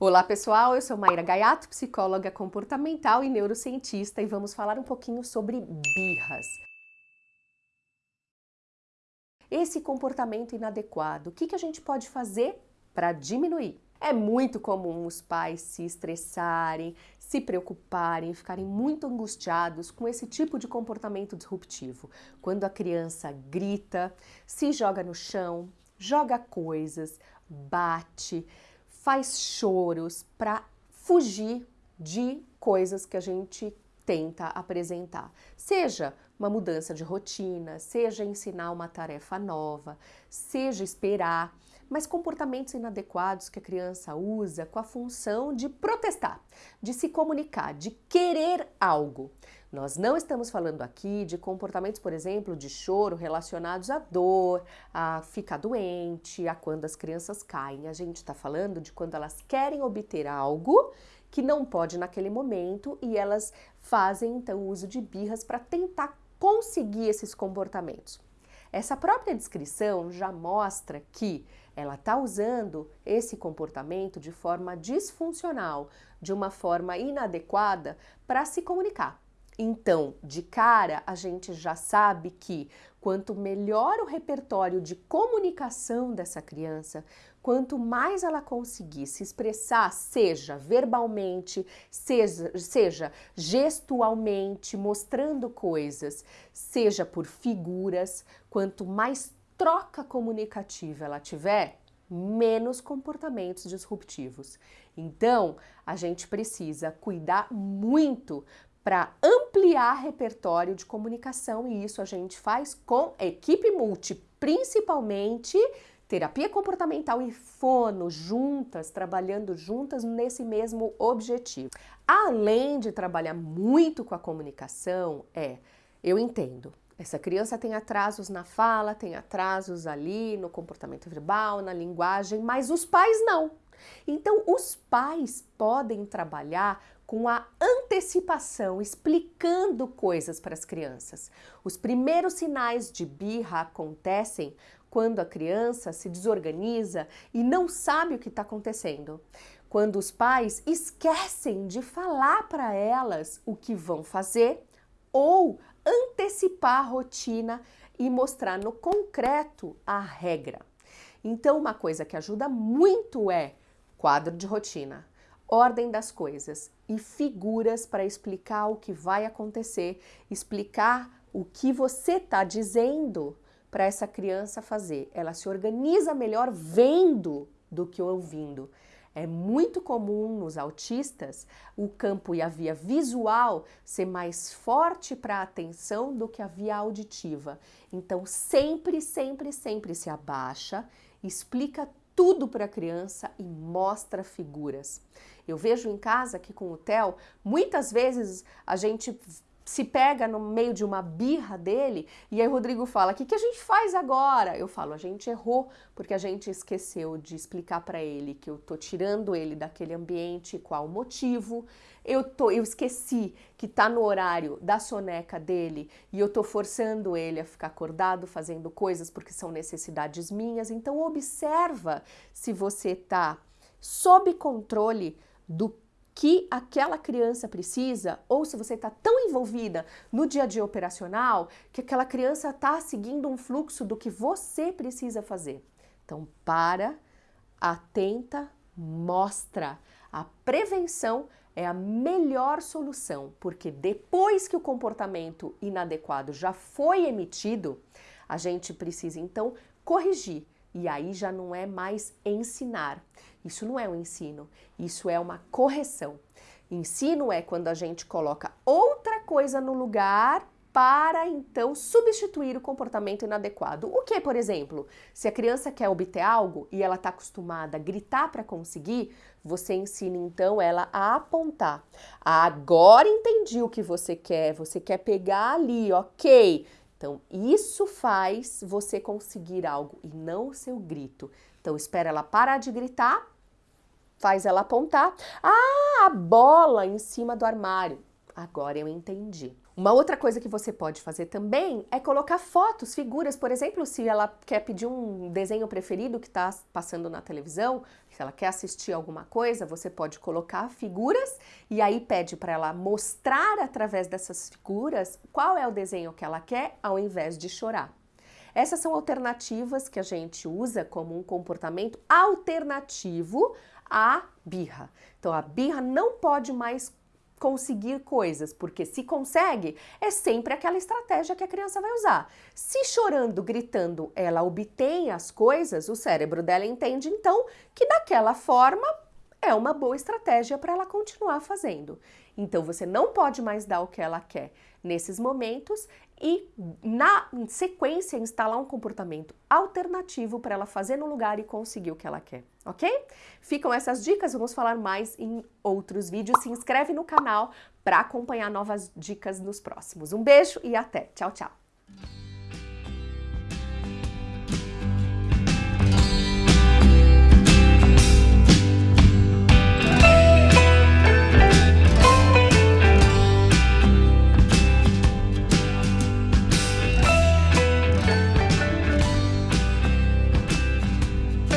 Olá pessoal, eu sou Maíra Gaiato, psicóloga comportamental e neurocientista e vamos falar um pouquinho sobre birras. Esse comportamento inadequado, o que, que a gente pode fazer para diminuir? É muito comum os pais se estressarem, se preocuparem, ficarem muito angustiados com esse tipo de comportamento disruptivo. Quando a criança grita, se joga no chão, joga coisas, bate, faz choros para fugir de coisas que a gente tenta apresentar. Seja uma mudança de rotina, seja ensinar uma tarefa nova, seja esperar, mas comportamentos inadequados que a criança usa com a função de protestar, de se comunicar, de querer algo. Nós não estamos falando aqui de comportamentos, por exemplo, de choro relacionados à dor, a ficar doente, a quando as crianças caem. A gente está falando de quando elas querem obter algo que não pode naquele momento e elas fazem então uso de birras para tentar conseguir esses comportamentos. Essa própria descrição já mostra que ela está usando esse comportamento de forma disfuncional, de uma forma inadequada para se comunicar. Então, de cara, a gente já sabe que quanto melhor o repertório de comunicação dessa criança, quanto mais ela conseguir se expressar, seja verbalmente, seja, seja gestualmente, mostrando coisas, seja por figuras, quanto mais troca comunicativa ela tiver, menos comportamentos disruptivos. Então, a gente precisa cuidar muito para ampliar repertório de comunicação e isso a gente faz com equipe multi, principalmente terapia comportamental e fono juntas, trabalhando juntas nesse mesmo objetivo. Além de trabalhar muito com a comunicação, é, eu entendo, essa criança tem atrasos na fala, tem atrasos ali no comportamento verbal, na linguagem, mas os pais não. Então, os pais podem trabalhar com a antecipação, explicando coisas para as crianças. Os primeiros sinais de birra acontecem quando a criança se desorganiza e não sabe o que está acontecendo. Quando os pais esquecem de falar para elas o que vão fazer ou antecipar a rotina e mostrar no concreto a regra. Então, uma coisa que ajuda muito é quadro de rotina ordem das coisas e figuras para explicar o que vai acontecer, explicar o que você está dizendo para essa criança fazer. Ela se organiza melhor vendo do que ouvindo. É muito comum nos autistas o campo e a via visual ser mais forte para a atenção do que a via auditiva. Então, sempre, sempre, sempre se abaixa, explica tudo para a criança e mostra figuras. Eu vejo em casa aqui com o Theo, muitas vezes a gente se pega no meio de uma birra dele e aí o Rodrigo fala: "O que, que a gente faz agora?". Eu falo: "A gente errou porque a gente esqueceu de explicar para ele que eu tô tirando ele daquele ambiente, qual o motivo. Eu tô eu esqueci que tá no horário da soneca dele e eu tô forçando ele a ficar acordado, fazendo coisas porque são necessidades minhas. Então observa se você tá sob controle do que aquela criança precisa, ou se você está tão envolvida no dia a dia operacional que aquela criança está seguindo um fluxo do que você precisa fazer. Então, para, atenta, mostra. A prevenção é a melhor solução, porque depois que o comportamento inadequado já foi emitido, a gente precisa então corrigir. E aí já não é mais ensinar. Isso não é um ensino, isso é uma correção. Ensino é quando a gente coloca outra coisa no lugar para então substituir o comportamento inadequado. O que, por exemplo, se a criança quer obter algo e ela está acostumada a gritar para conseguir, você ensina então ela a apontar. Agora entendi o que você quer, você quer pegar ali, ok. Então, isso faz você conseguir algo e não o seu grito. Então, espera ela parar de gritar, faz ela apontar. Ah, a bola em cima do armário. Agora eu entendi. Uma outra coisa que você pode fazer também é colocar fotos, figuras, por exemplo, se ela quer pedir um desenho preferido que está passando na televisão, se ela quer assistir alguma coisa, você pode colocar figuras e aí pede para ela mostrar através dessas figuras qual é o desenho que ela quer, ao invés de chorar. Essas são alternativas que a gente usa como um comportamento alternativo à birra. Então a birra não pode mais conseguir coisas, porque se consegue, é sempre aquela estratégia que a criança vai usar. Se chorando, gritando, ela obtém as coisas, o cérebro dela entende então que daquela forma é uma boa estratégia para ela continuar fazendo. Então você não pode mais dar o que ela quer nesses momentos e na sequência instalar um comportamento alternativo para ela fazer no lugar e conseguir o que ela quer, ok? Ficam essas dicas, vamos falar mais em outros vídeos. Se inscreve no canal para acompanhar novas dicas nos próximos. Um beijo e até. Tchau, tchau.